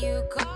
you go.